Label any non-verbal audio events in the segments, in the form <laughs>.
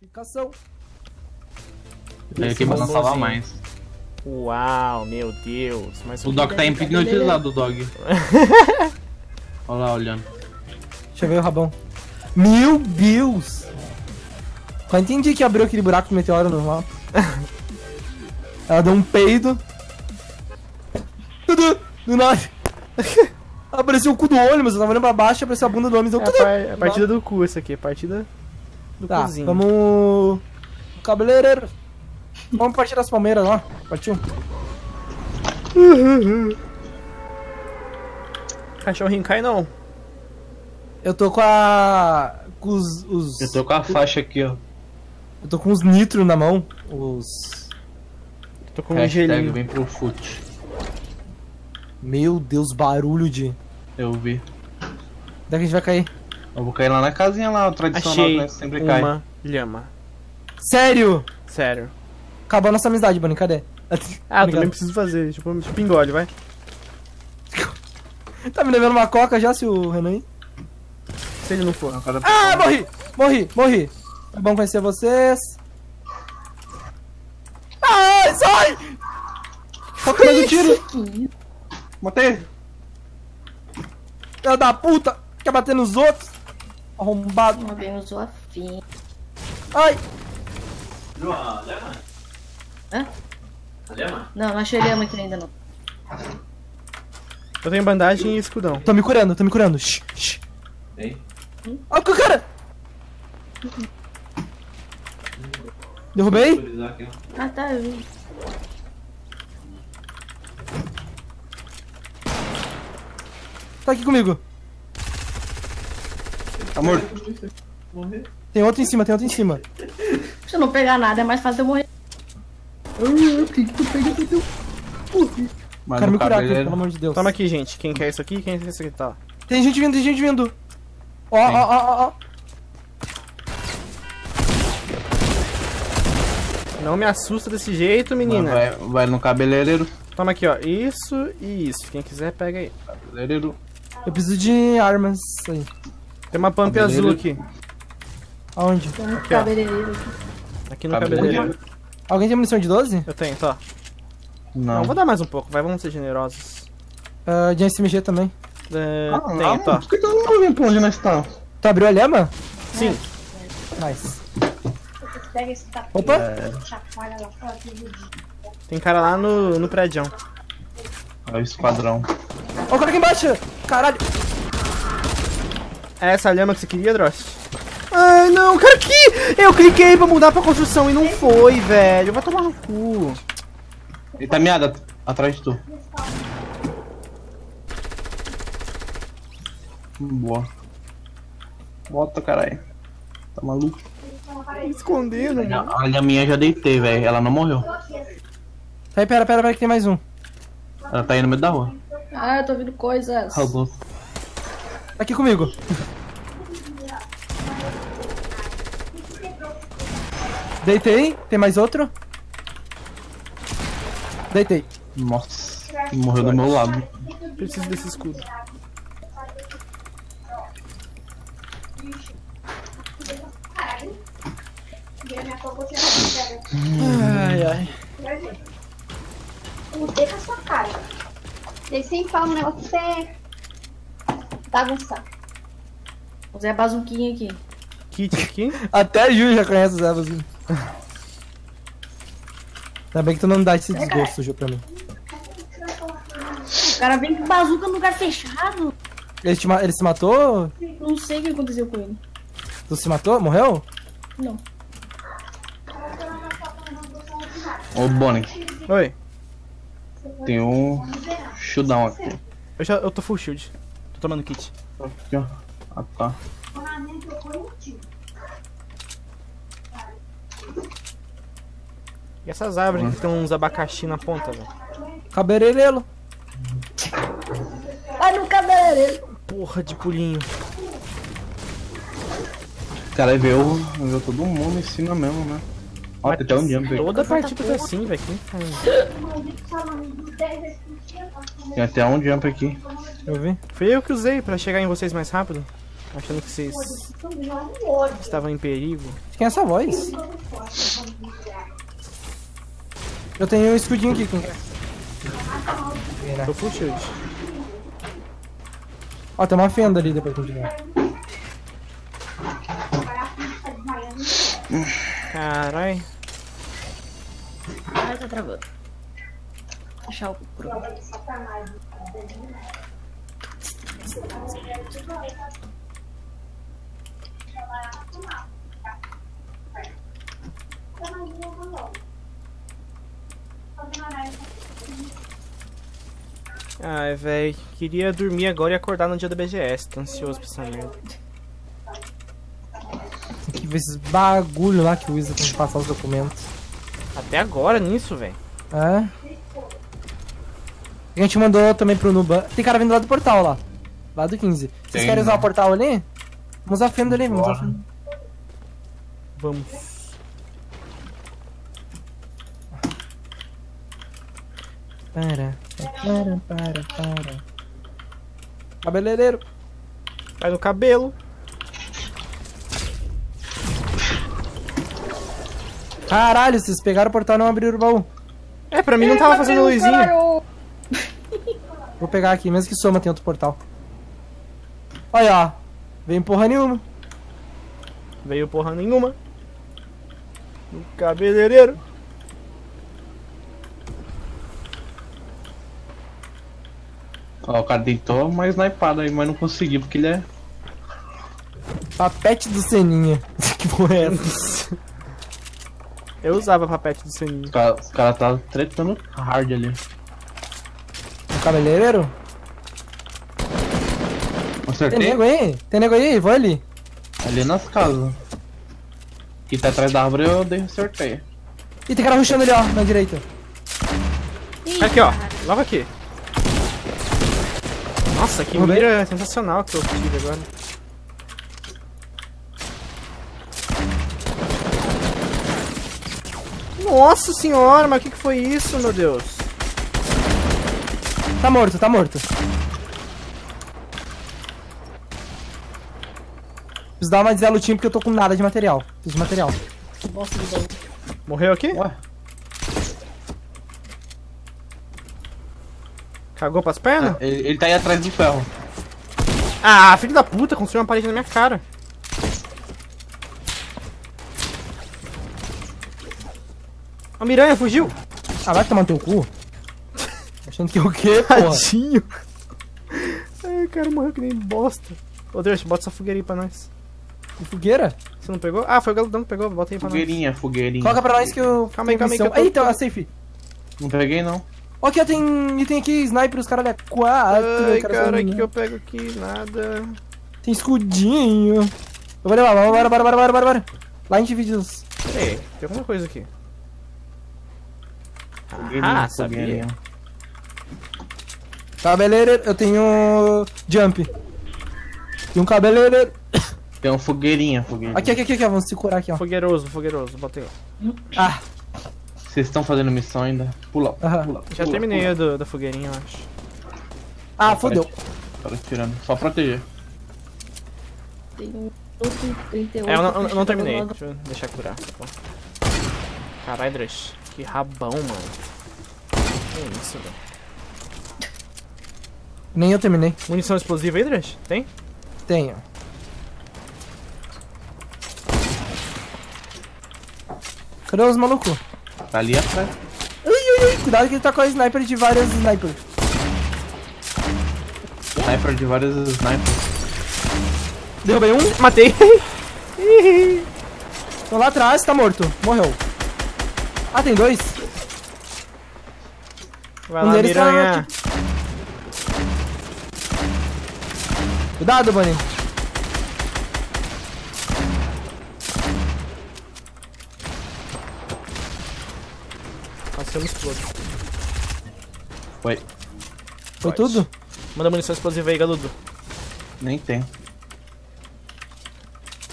Classificação. É que vai não salvar mais. Uau, meu Deus. Mas O dog tá hipnotizado, o dog. Olha lá, olhando. Deixa eu ver o rabão. Meu Deus! Só entendi que abriu aquele buraco do meteoro no mapa. <laughs> Ela deu um peido. Tudo! Do nada. <laughs> Apareceu o cu do olho, mas eu tava olhando pra baixo, apareceu a bunda do homem. Deu É a, par- é a partida do cu essa aqui, a partida do Tá, cozinho. vamos. Cabeleireiro. Vamos partir das palmeiras lá. Partiu? Cachorrinho cai não. Eu tô com a. com os. os- Eu tô com a faixa aqui, ó. eu tô com os nitro na mão. Os. Tô com um Hashtag gelinho. vem pro fute. Meu Deus, barulho de. Eu vi. Onde é que a gente vai cair? Eu vou cair lá na casinha lá, o tradicional, Achei né? Sempre cai. uma lhama. Sério? Sério. Acabou a nossa amizade, Bonnie, cadê? Ah, <laughs> eu também preciso fazer. Tipo, engole, vai. <laughs> Tá me levando uma coca já, se o Renan? Se ele não for. O cara- Ah, morri! Morri, morri. É bom conhecer vocês. Ai, sai! Tá comendo tiro, Matei! filho da puta! Quer bater nos outros? Arrombado. Uma bem usou a fim. Ai! Hã? Não, não achei lhama aqui ainda não. Eu tenho bandagem e escudão. Tô me curando, tô me curando. Shh, shh. Olha o cara! Derrubei? Ah tá, eu vi. Tá aqui comigo. Tá morto. Tem outro em cima, tem outro em cima. Se eu não pegar nada, é mais fácil eu morrer. Mas Quero o me curar aqui, cabeleiro- pelo amor de Deus. Toma aqui, gente. Quem quer isso aqui? Quem quer isso aqui? Tá. Tem gente vindo, tem gente vindo. Ó, ó, ó, ó, ó. Não me assusta desse jeito, menina. Vai, vai no cabeleireiro. Toma aqui, ó. Isso e isso. Quem quiser, pega aí. Cabeleireiro. Eu preciso de armas aí. Tem uma pump Cabeleireiro. azul aqui. Aonde? Tem um ó. cabeleireiro aqui. Aqui no Cabeleireiro. cabeleireiro. Alguém tem munição de 12? Eu tenho, tá. Não. Não, vou dar mais um pouco. Vai, vamos ser generosos. Ah, de SMG também. É, Ah, tenho, não, tá. Por que tu não vem pra onde nós estamos? Tu abriu a lhama? Sim. Nice. Pega esse tapete, Opa! de- Tem cara lá no, no prédio. É o esquadrão. Ó o cara aqui embaixo! Caralho! É essa a lhama que você queria, Drost? Ai, não, cara, que... Eu cliquei pra mudar pra construção e não foi, velho. Vai tomar no cu. Ele tá meado at- atrás de tu. Boa. Bota, caralho. Tá maluco? Escondendo, mano. A minha já deitei, velho. Ela não morreu. Aí, pera, pera, pera que tem mais um. Ela tá aí no meio da rua. Ah, eu tô ouvindo coisas. Arrasou. Tá aqui comigo. Deitei. Tem mais outro? Deitei. Nossa. Morreu do meu lado. Preciso desse escudo. Ai, ai. Mudei com a sua cara. Ele sempre fala um negócio você bagunçar. Usei a bazuquinha aqui. Kit aqui. <laughs> Até a Ju já conhece os Evas. Ainda bem que tu não dá esse desgosto, Ju, pra mim. O cara vem com bazuca no lugar fechado. Ele, te ma- ele se matou? Não sei o que aconteceu com ele. Tu se matou? Morreu? Não. Ô, Bonnie. Oi. Tem um chudão aqui. Eu, já, eu tô full shield. Tô tomando kit. Aqui, ó. Ah, tá. E essas árvores que tem uns abacaxi na ponta, velho. Cabeleireiro. Vai no cabeleireiro. Porra de pulinho. Cara, veio, veio todo mundo em cima mesmo, né? Ó, tem até um jump aqui. Toda partida tá assim, velho. Quem faz? Tem até um jump aqui. Eu vi. Foi eu que usei pra chegar em vocês mais rápido. Achando que vocês estavam em perigo. Quem é essa voz? Eu tenho um escudinho aqui. Vira. Tô full shield. Ó, tem uma fenda ali depois que a gente ganhar. Carai. Ai, tá travando. Deixar o pro. Ai, véi. Queria dormir agora e acordar no dia da BGS. Tô ansioso pra essa merda. Esses bagulho lá que o Wizard tem que passar os documentos. Até agora nisso, véi. É. A gente mandou também pro Nuban. Tem cara vindo lá do portal lá. Lá do 15. Vocês querem usar né? o portal ali? Vamos usar fenda ali, vamos usar fenda. Vamos. Para, para, para, para. Cabeleireiro. Vai no cabelo. Caralho, vocês pegaram o portal e não abriram o baú. É, pra mim não tava fazendo luzinha. Vou pegar aqui, mesmo que soma tem outro portal. Olha, ó. Vem porra nenhuma. Veio porra nenhuma. No cabeleireiro. Ó, o cara deitou uma snipada aí, mas não conseguiu porque ele é. Papete do Seninha. <laughs> que porra é essa? Eu usava papete do sininho. Os caras cara tá tretando hard ali. O cabeleireiro? Tem Acertei nego aí? Tem nego aí? Vou ali. ali nas casas. Que tá atrás da árvore eu dei acertei. Ih, tem cara rushando ali, ó, na direita. Ih, Aqui, ó. Logo aqui. Nossa, que mira sensacional que eu tive agora. Nossa senhora, mas o que, que foi isso, meu Deus? Tá morto, tá morto. Preciso dar uma Zé lutinha porque eu tô com nada de material. Preciso de material. Baú. Morreu aqui? Ué, Cagou pras pernas? ele, ele tá aí atrás do ferro. Ah, filho da puta, construiu uma parede na minha cara. A miranha fugiu. Ah, vai tomar no teu cu. <laughs> Achando que é o quê, porra? Tadinho. Ai, o cara morreu que nem bosta. Ô, Deus, bota essa fogueira aí pra nós. Que Fogueira? Você não pegou? Ah, foi o Galudão que pegou, bota aí pra nós. Fogueirinha, fogueirinha. Coloca pra nós que eu. Calma aí, calma aí, que eu tô- Eita, a safe. Não peguei não. Ó, aqui ó, tem item aqui, sniper, os caras é quatro. Ai, cara, o que eu pego aqui? Nada. Tem escudinho. Eu vou levar, bora, bora, bora, bora, bora, bora. Lá a gente divide os. Peraí, tem alguma coisa aqui. Fogueirinha, Ah, sabia. Cabeleireiro, eu tenho. Jump. E um cabeleireiro. Tem um fogueirinha, fogueirinha. Aqui, aqui, aqui, aqui, ó, vamos se curar aqui, ó. Fogueiroso, fogueiroso, botei. ó. Ah, Vocês estão fazendo missão ainda? Pula, Aham. pula. Já pula, terminei pula. a do, da fogueirinha, eu acho. ah, fodeu. Cara tirando. Só proteger. Tem um outro 38. É, eu não, eu não terminei. Deixa eu deixar curar. tá. Caralho, Drush. Que rabão, mano. Que isso, velho. Nem eu terminei. Munição explosiva aí, Drush? Tem? Tenho. Cadê os malucos? Tá ali atrás. Ui, ui, ui, cuidado que ele tá com a sniper de várias snipers. Sniper de vários snipers. Derrubei um, Matei! <laughs> tô lá atrás, tá morto. Morreu. Ah, tem dois? Vai Um lá, deles tá miranha. Cuidado, Bunny. Eu me explodo. Foi. Foi tudo? Manda munição explosiva aí, Galudo. Nem tem.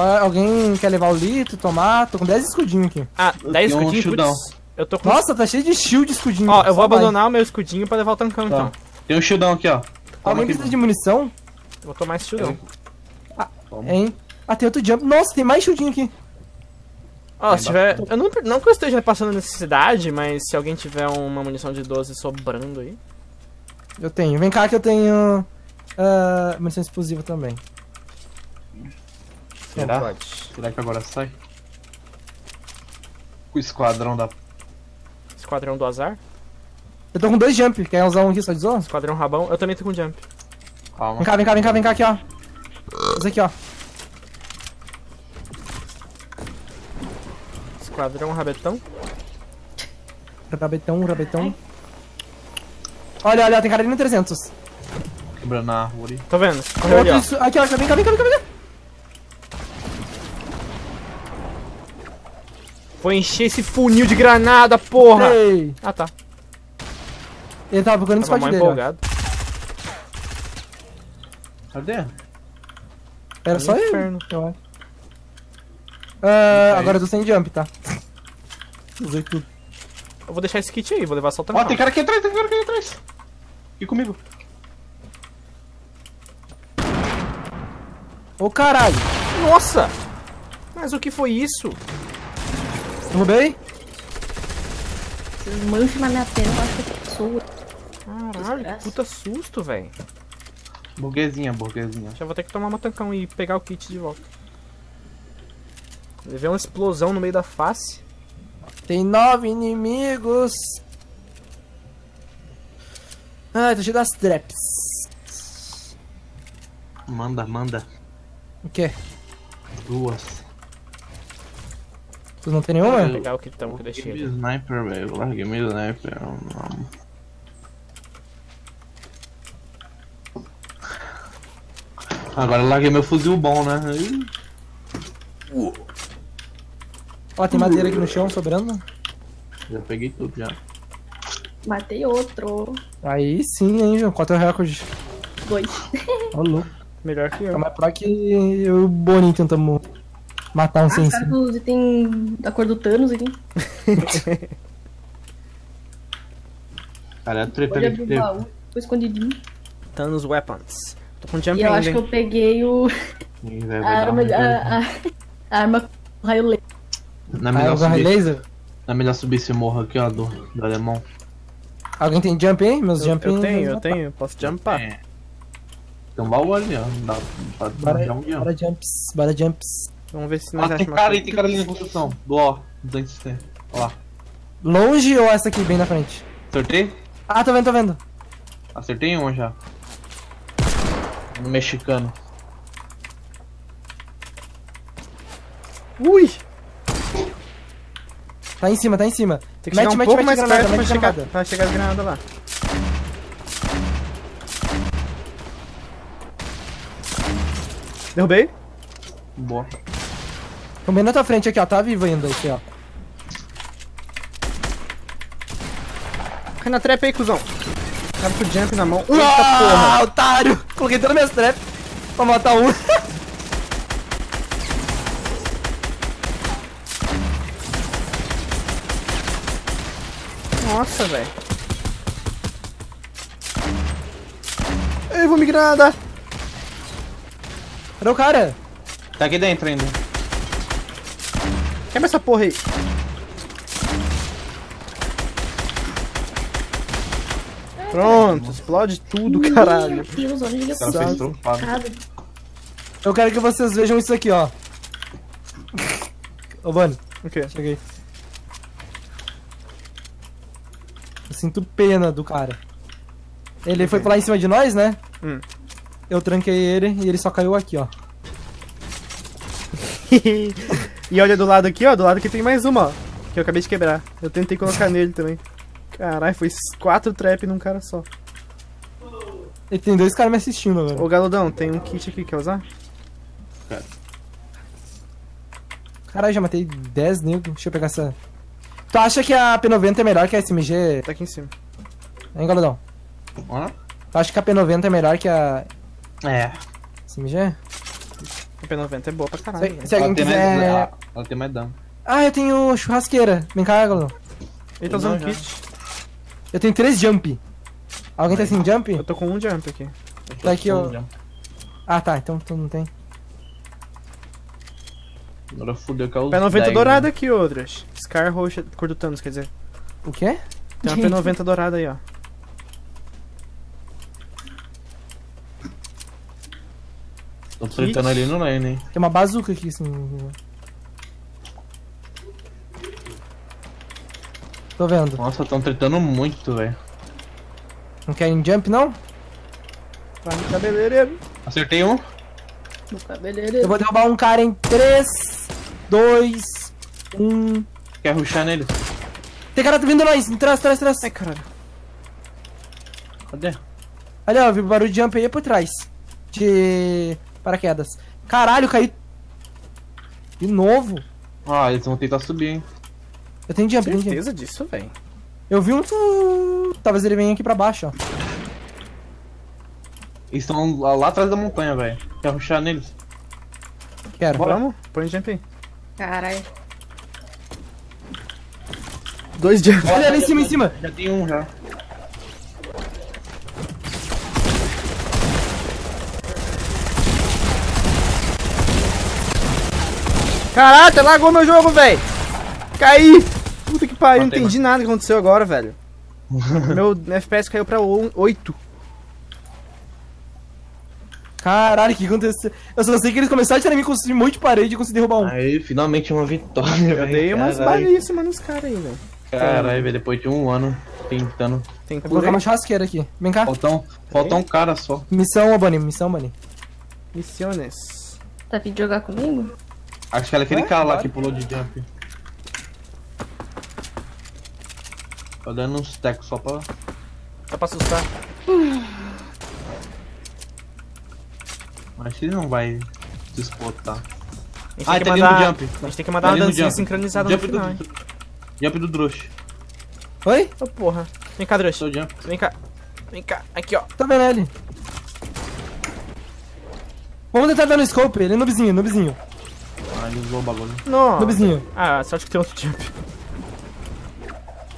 Alguém quer levar o litro, tomar? Tô com 10 escudinhos aqui. Ah, Eu 10 tenho um escudinhos? Putz, eu tô com... Nossa, tá cheio de shield de escudinho. Ó, eu vou vai. abandonar o meu escudinho pra levar o tancão, Tá. então. Tem um shieldão aqui, ó. Toma Alguém aqui. precisa de munição? Eu vou tomar esse shieldão. Hein? Ah, tem outro jump. Nossa, tem mais chutinho aqui. Ó, se tiver. Eu não, não que eu esteja passando necessidade, mas se alguém tiver uma munição de 12 sobrando aí. Eu tenho. Vem cá que eu tenho. Uh, munição explosiva também. Será? Será que agora sai? O esquadrão da. Esquadrão do azar. Eu tô com dois jump. Quer usar um aqui só de zoa? Esquadrão rabão. Eu também tô com jump. Calma. Vem cá, vem cá, vem cá, vem cá aqui, ó. Esse aqui, ó. Esquadrão rabetão. Rabetão, rabetão. Olha, olha, tem cara ali no 300. Quebrando a árvore. Tô vendo. Correu ali, ó. isso- Aqui, ó, vem cá, vem cá, vem cá, vem cá. Vou encher esse funil de granada, porra! Ei. Ah, tá. Ele tava procurando o mal dele. ó. empolgado. Cadê? Era só ele. Inferno. Eu acho. Ah, agora eu tô sem jump, tá? Usei tudo. Eu vou deixar esse kit aí, vou levar só o Ó, tem cara aqui atrás, tem cara aqui atrás. Aqui comigo. Ô caralho. Nossa! Mas o que foi isso? Derrubei? Vocês mancham na minha tela, eu acho que é pessoa. Caralho, que puta susto, velho. Burguesinha, burguesinha. Já vou ter que tomar uma tancão e pegar o kit de volta. Levei uma explosão no meio da face. Tem nove inimigos. Ah, tô cheio das traps. Manda, manda. O quê? Duas. Tu não tem nenhuma? Vou pegar o kitão que eu deixei Larguei ali. meu sniper, velho. Larguei meu sniper. Não. Agora eu larguei meu fuzil bom, né? Ih, Ó, tem madeira aqui no chão sobrando. Já peguei tudo já. Matei outro. Aí sim, hein, João. Qual é o teu recorde? Dois. Louco. Melhor que Tá eu. mais pro que eu e o Boninho tentamos matar um Ah, sem os caras do item da cor do Thanos aqui. Cara, é a treta Pode ali que abrir o teve. baú. Ficou escondidinho. Thanos Weapons. Tô com jump E eu ainda, acho que hein? eu peguei o. A arma. A, a, a arma com raio laser. Não é Ah, melhor subir, Laser? não é melhor subir esse morro aqui, ó, do, do alemão. Alguém tem jump aí? Meus Eu, jump eu tenho, eu tenho. Posso jumpar. É. Tem um baú ali, ó. Dá pra um guião. bora jumps, bora jumps. Vamos ver se nós Ah, tem achamos cara aí, tem cara ali na construção. Do ó, do antes Ó lá. Longe ou essa aqui, bem na frente? Acertei? Ah, tô vendo, tô vendo. Acertei um já. No mexicano. Ui! Tá em cima, tá em cima. Tem que chegar um pouco mais granada, perto pra mete chegar, granada. pra chegar as granadas lá. Derrubei. Boa. Tô bem na tua frente aqui, ó. Tá vivo ainda aqui, ó. Cai na trap aí, cuzão. Cara com o jump na mão. Eita ah, porra. otário! Coloquei todas as minhas traps pra matar um. Nossa, velho. Ei, vou me granada. Cadê o cara? Tá aqui dentro ainda. Quebra essa porra aí. Pronto, explode tudo, caralho. Meu Deus, olha eu. Cara, Eu quero que vocês vejam isso aqui, ó. Ô, Vani, O quê? cheguei. Eu sinto pena do cara. Ele foi pular em cima de nós, né? Hum. Eu tranquei ele e ele só caiu aqui, ó. <laughs> e olha do lado aqui, ó. Do lado aqui tem mais uma, ó. Que eu acabei de quebrar. Eu tentei colocar nele também. Caralho, foi quatro trap num cara só. E tem dois caras me assistindo agora. Ô Galudão, tem um kit aqui, quer usar? Caralho, já matei 10 negros. Deixa eu pegar essa. Tu acha que a P90 é melhor que a SMG, Tá aqui em cima. hein, Galudão? Ó. Tu acha que a P90 é melhor que a É. SMG? A P90 é boa pra caralho. Se, velho. se alguém ela, tem mais, ela, ela tem mais dano. Ah, eu tenho churrasqueira. Vem cá, Galudão. Ele tá usando kit. Eu tenho três jump. Alguém tá sem jump? Eu tô com um jump aqui. Tá aqui, ó. Ah, tá. Então tu não tem. Agora fudeu que é o. P90 dourada aqui, outras. Scar roxa, cor do Thanos, quer dizer. O quê? Tem uma P90 dourada aí, ó. Tô fritando ali no lane, hein? Tem uma bazuca aqui, assim. Tô vendo. Nossa, tão tretando muito, velho. Não querem jump, não? Vai no cabeleireiro. Acertei um. No Eu cabeleireiro. vou derrubar um cara em 3, 2, 1. Quer ruxar nele? Tem cara vindo nós, em trás, trás, trás. Ai, caralho. Cadê? Ali, ó, vi barulho de jump aí por trás. De paraquedas. Caralho, caí. De novo. Ah, eles vão tentar subir, hein? Eu tenho jump, eu tenho. Certeza disso, velho. Eu vi um. tu- Talvez ele venha aqui pra baixo, ó. Eles estão lá, lá atrás da montanha, velho. Quer ruxar neles? Quero. Vamos? Põe jump aí. Caralho. Dois jump. Olha ali em cima, em cima. Já tem um já. Caraca, lagou meu jogo, velho. Caí. Puta que pariu, não entendi nada que aconteceu agora, velho. <laughs> meu FPS caiu pra 8. Caralho, o que aconteceu? Eu só sei que eles começaram a tirar mim, construir um monte de parede e consegui derrubar um. Aí, finalmente uma vitória, Eu dei umas balíssimas nos caras aí, velho. Caralho, velho, depois de um ano tentando. Tem vou colocar uma churrasqueira aqui. Vem cá. Falta um, falta um cara só. Missão, ô Bunny, missão, Bunny. Missiones. Tá vindo jogar comigo? Acho que era aquele É, cara lá que pulou de jump. Tô dando uns tecos só pra. Só pra assustar. Acho que ele não vai disputar. A gente Ah, tem que tá mandar, vindo jump. A gente tem que mandar Tá uma dancinha jump. sincronizada jump no final, hein. do, Jump do Drush. Oi? Ô, porra. Vem cá, Drush. Vem cá. Vem cá. Aqui, ó. Tô vendo ele. Vamos tentar dar no scope, ele é noobzinho, noobzinho. Ele usou o bagulho. Não. Noobzinho. Ah, sorte que tem outro jump.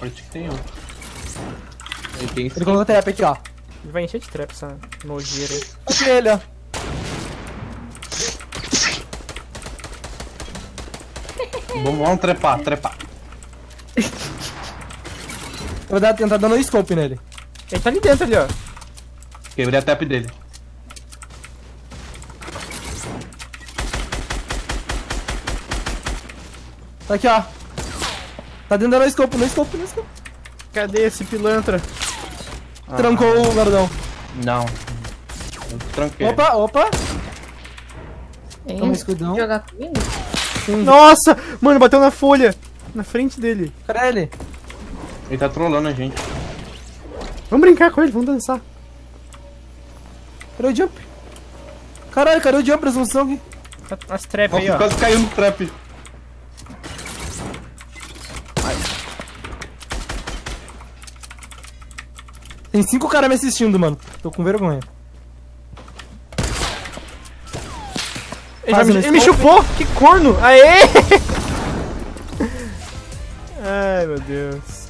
Parece que tem um. Ele tem Ele colocou a trap aqui, ó. Ele vai encher de trap essa nojeira aí. Aqui ele, ó. Vamos, vamos trepar, trepar. Eu vou dar, tentar dar no scope nele. Ele tá ali dentro ali, ó. Quebrei a tap dele. Tá aqui, ó. Tá dentro da no scope, no scope, no scope. Cadê esse pilantra? Trancou o guardão. Não. Eu tranquei. Opa, opa. Hein? Toma escudão. Jogar comigo? Nossa! Mano, bateu na folha. Na frente dele. Cadê ele? Ele tá trolando a gente. Vamos brincar com ele, vamos dançar. Cadê o jump? Caralho, cadê o jump? Resolução aqui. As trap aí, Nossa, ó. quase caiu no trap. Tem cinco caras me assistindo, mano. Tô com vergonha. Ele, me, ele me chupou! Que corno! Aê! Ai, meu Deus.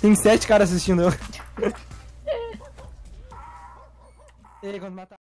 Tem sete caras assistindo eu. <laughs> E aí, quando matar.